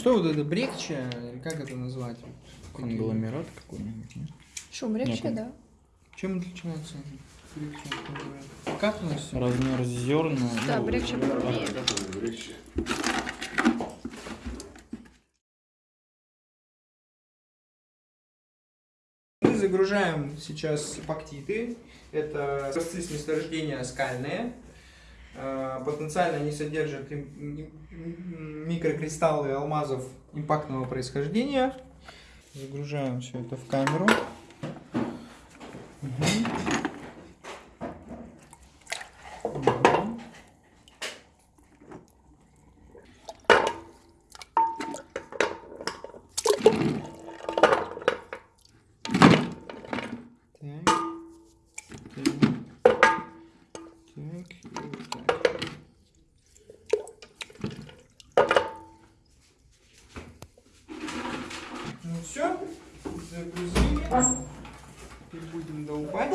Что вот это, брекча, или как это назвать? Конгломерат какой-нибудь, нет? Шум Нет. да. Чем отличается брекча от конгломерата? Как носится? Размер зерна. Да, ну, брекча а, крупнее. Мы загружаем сейчас эпоктиты. Это образцы с месторождения скальные. Э, Потенциально им- м- микрокристаллы алмазов импактного происхождения. Загружаем все это в камеру. Мгм. Загрузили. И будем долбать.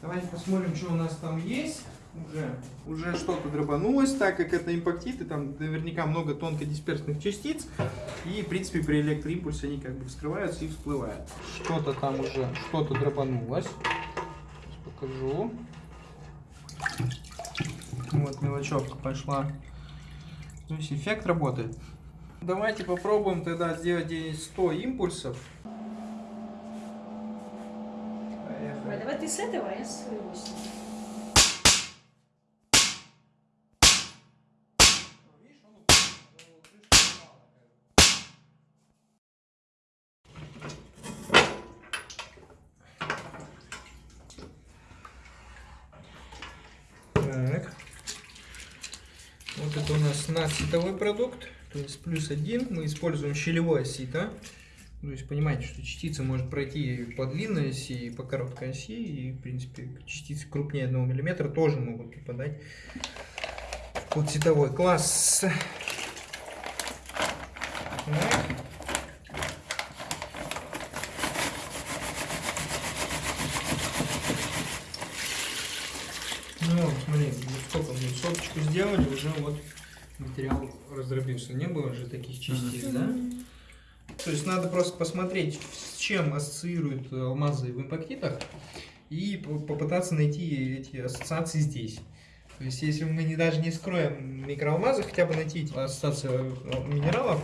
Давайте посмотрим, что у нас там есть уже, уже что-то дробанулось, так как это импактиты, там наверняка много тонкодисперсных частиц, и, в принципе, при электроимпульсе они как бы вскрываются и всплывают. Что-то там уже, что-то дробанулось. Сейчас покажу. Вот мелочевка пошла. То есть эффект работает. Давайте попробуем тогда сделать 100 импульсов. Поехали. Давай ты с этого, а я с 80. У нас надситовой продукт, то есть плюс один. Мы используем щелевое сито. То есть понимаете, что частица может пройти по длинной оси, и по короткой оси. И, в принципе, частицы крупнее 1 мм тоже могут попадать под ситовой класс. Ну, смотри, сколько мы соточку сделали, уже вот материал раздробился. Не было же таких частиц, да? То есть надо просто посмотреть, с чем ассоциируют алмазы в импактитах и по- попытаться найти эти ассоциации здесь. То есть если мы не, даже не скроем микроалмазы, хотя бы найти эти ассоциации э, минералов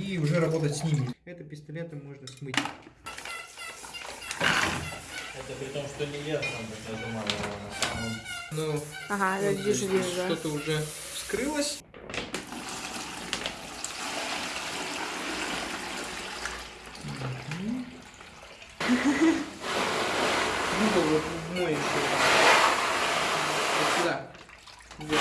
и уже работать с ними. Это пистолеты можно смыть. Это при том, что не я сам так нажимаю на самом Но Ага, Вот я вижу, здесь вижу. Что-то уже вскрылось. Мгм. Ну, то вот мой еще. Вот сюда. Вот.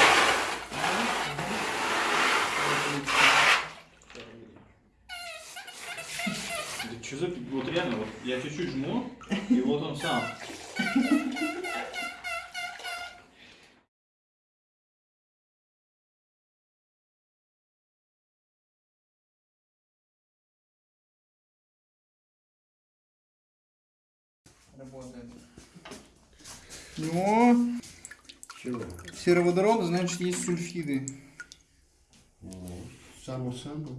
Да что за... Вот реально, вот я чуть-чуть жму, и вот он сам. Работает. Но Чего? сероводород, значит, есть сульфиды. Само собой.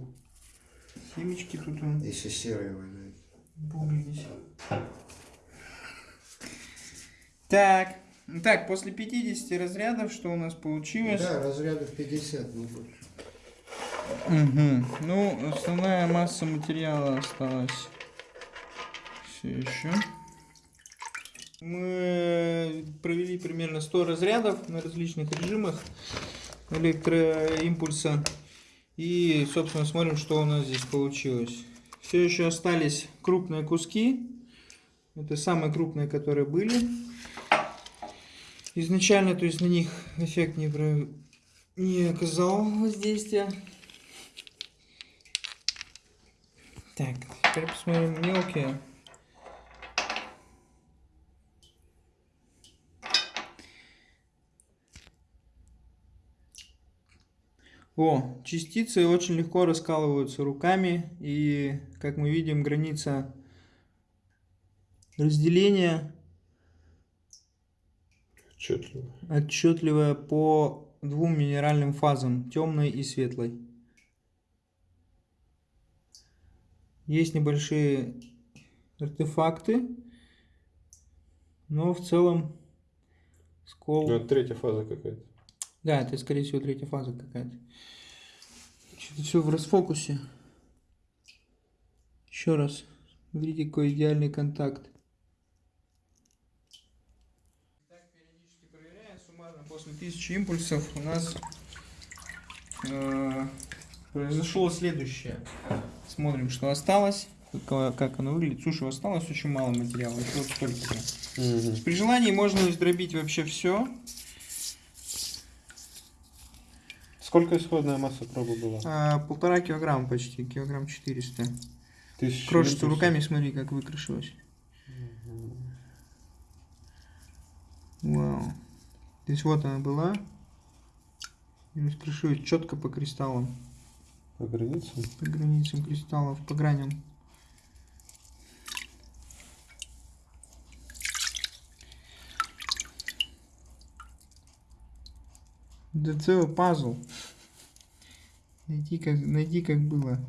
Семечки тут он. Если серый валяет. Бублились. Так. Так, после 50 разрядов, что у нас получилось? Да, разрядов 50, не больше. Угу. Ну, основная масса материала осталась. Все еще. Мы провели примерно 100 разрядов на различных режимах электроимпульса. И, собственно, смотрим, что у нас здесь получилось. Все еще остались крупные куски. Это самые крупные, которые были. Изначально, то есть на них эффект не, про- не оказал воздействия. Так, теперь посмотрим мелкие. О, частицы очень легко раскалываются руками, и, как мы видим, граница разделения отчетливая по двум минеральным фазам, темной и светлой. Есть небольшие артефакты, но в целом скол... Ну, это третья фаза какая-то. Да, это, скорее всего, третья фаза какая-то. Что-то все в расфокусе. Еще раз. Смотрите, какой идеальный контакт. Так, периодически проверяем. Суммарно после 1000 импульсов у нас э, произошло следующее. Смотрим, что осталось. Как, как оно выглядит. Слушай, осталось очень мало материала. Еще вот столько. Мгм. При желании можно издробить вообще все. Сколько исходная масса пробы была? А, полтора килограмма почти, килограмм 400. Тысяча Крошится импульсов? руками, смотри, как выкрашилось. Вау. То есть вот она была. И раскрошилась четко по кристаллам, По границам? по границам кристаллов, по граням. Да целый пазл. Найди как, найди как было.